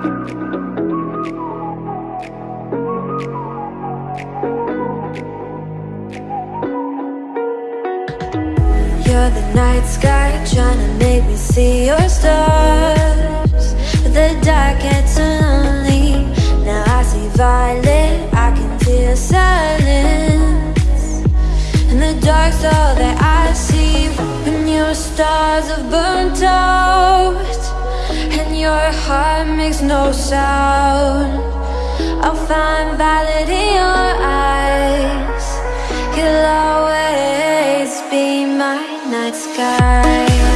You're the night sky trying to make me see your stars. The dark gets lonely Now I see violet, I can feel silence. And the dark's all that I see When your stars have burnt out your heart makes no sound. I'll find valid in your eyes. You'll always be my night sky.